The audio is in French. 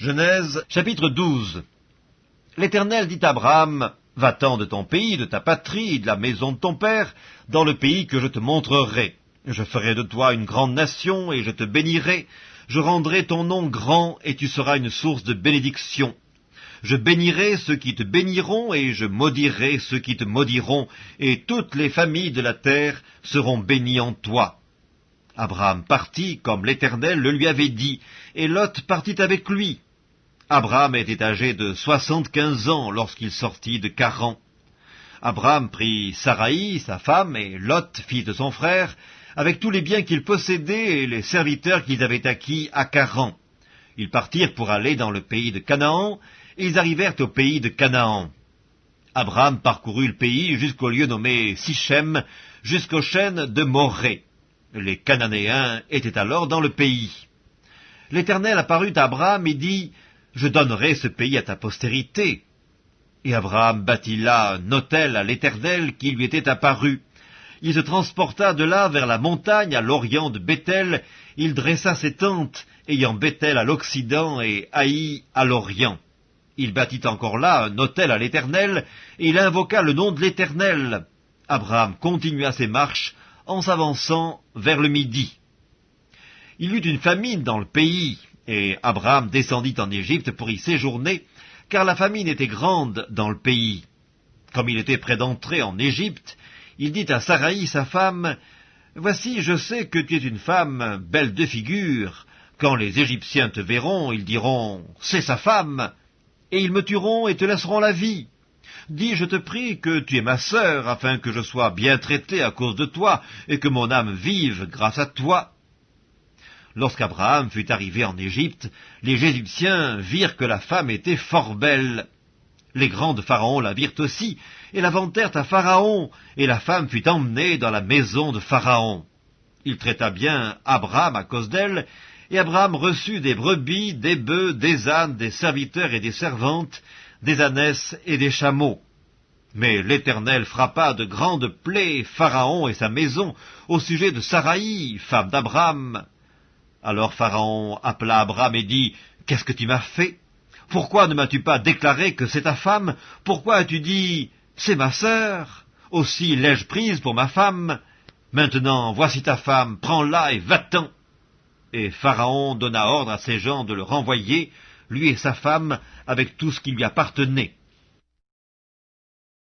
Genèse chapitre 12 L'Éternel dit à Abraham, Va-t'en de ton pays, de ta patrie, de la maison de ton père, dans le pays que je te montrerai. Je ferai de toi une grande nation, et je te bénirai. Je rendrai ton nom grand, et tu seras une source de bénédiction. Je bénirai ceux qui te béniront, et je maudirai ceux qui te maudiront, et toutes les familles de la terre seront bénies en toi. Abraham partit, comme l'Éternel le lui avait dit, et Lot partit avec lui. Abraham était âgé de soixante-quinze ans lorsqu'il sortit de Caran. Abraham prit Saraï, sa femme, et Lot, fils de son frère, avec tous les biens qu'ils possédaient et les serviteurs qu'ils avaient acquis à Caran. Ils partirent pour aller dans le pays de Canaan, et ils arrivèrent au pays de Canaan. Abraham parcourut le pays jusqu'au lieu nommé Sichem, jusqu'aux chaînes de Morée. Les Cananéens étaient alors dans le pays. L'Éternel apparut à Abraham et dit, Je donnerai ce pays à ta postérité. Et Abraham bâtit là un autel à l'Éternel qui lui était apparu. Il se transporta de là vers la montagne à l'orient de Bethel, il dressa ses tentes, ayant Bethel à l'occident et Haï à l'orient. Il bâtit encore là un autel à l'Éternel, et il invoqua le nom de l'Éternel. Abraham continua ses marches en s'avançant vers le midi. Il y eut une famine dans le pays, et Abraham descendit en Égypte pour y séjourner, car la famine était grande dans le pays. Comme il était près d'entrer en Égypte, il dit à Saraï, sa femme, Voici, je sais que tu es une femme belle de figure. Quand les Égyptiens te verront, ils diront, C'est sa femme, et ils me tueront et te laisseront la vie. Dis, je te prie, que tu es ma sœur, afin que je sois bien traité à cause de toi, et que mon âme vive grâce à toi. Lorsqu'Abraham fut arrivé en Égypte, les Égyptiens virent que la femme était fort belle. Les grands de Pharaon la virent aussi, et la vantèrent à Pharaon, et la femme fut emmenée dans la maison de Pharaon. Il traita bien Abraham à cause d'elle, et Abraham reçut des brebis, des bœufs, des ânes, des serviteurs et des servantes, des ânesses et des chameaux. Mais l'Éternel frappa de grandes plaies Pharaon et sa maison au sujet de Saraï, femme d'Abraham. Alors Pharaon appela Abraham et dit, Qu'est-ce que tu m'as fait? Pourquoi ne m'as-tu pas déclaré que c'est ta femme? Pourquoi as-tu dit, C'est ma sœur Aussi l'ai-je prise pour ma femme Maintenant, voici ta femme, prends-la et va-t'en. Et Pharaon donna ordre à ses gens de le renvoyer, lui et sa femme, avec tout ce qui lui appartenait.